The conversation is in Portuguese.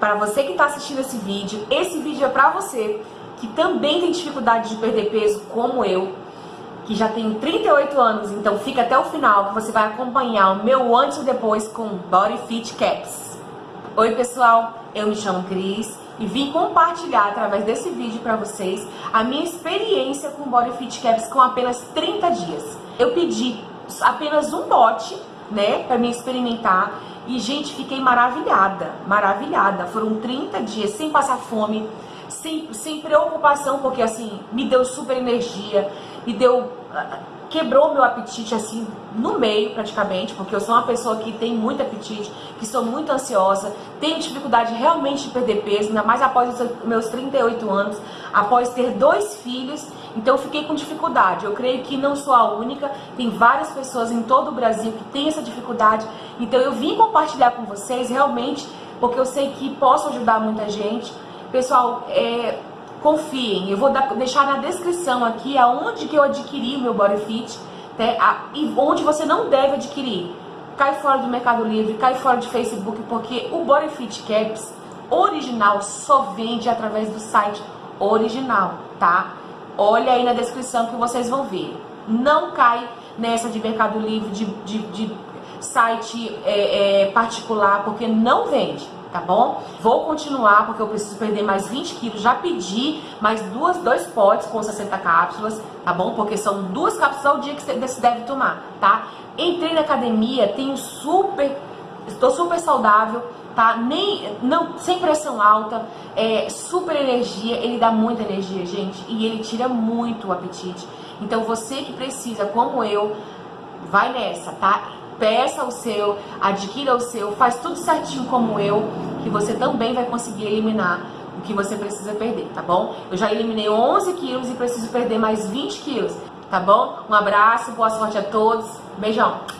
para você que está assistindo esse vídeo, esse vídeo é para você que também tem dificuldade de perder peso, como eu, que já tenho 38 anos, então fica até o final que você vai acompanhar o meu antes e depois com Body Fit Caps. Oi pessoal, eu me chamo Cris e vim compartilhar através desse vídeo para vocês a minha experiência com Body Fit Caps com apenas 30 dias. Eu pedi apenas um bote, né, para me experimentar e gente, fiquei maravilhada, maravilhada. Foram 30 dias sem passar fome, sem, sem preocupação, porque assim, me deu super energia, me deu quebrou meu apetite assim no meio praticamente, porque eu sou uma pessoa que tem muito apetite, que sou muito ansiosa, tenho dificuldade realmente de perder peso, ainda mais após os meus 38 anos, após ter dois filhos, então eu fiquei com dificuldade. Eu creio que não sou a única, tem várias pessoas em todo o Brasil que têm essa dificuldade, então eu vim compartilhar com vocês realmente, porque eu sei que posso ajudar muita gente. Pessoal, é, confiem, eu vou dar, deixar na descrição aqui aonde que eu adquiri o meu BodyFit né, a, e onde você não deve adquirir. Cai fora do Mercado Livre, cai fora de Facebook, porque o BodyFit Caps original só vende através do site original, tá? Olha aí na descrição que vocês vão ver. Não cai nessa de Mercado Livre, de, de, de site é, é, particular, porque não vende tá bom? Vou continuar porque eu preciso perder mais 20 quilos. Já pedi mais duas, dois potes com 60 cápsulas, tá bom? Porque são duas cápsulas ao dia que você deve tomar, tá? Entrei na academia, tenho super, estou super saudável, tá? Nem, não, sem pressão alta, é, super energia, ele dá muita energia, gente, e ele tira muito o apetite. Então você que precisa, como eu, vai nessa, tá? peça o seu, adquira o seu, faz tudo certinho como eu, que você também vai conseguir eliminar o que você precisa perder, tá bom? Eu já eliminei 11 quilos e preciso perder mais 20 quilos, tá bom? Um abraço, boa sorte a todos, beijão!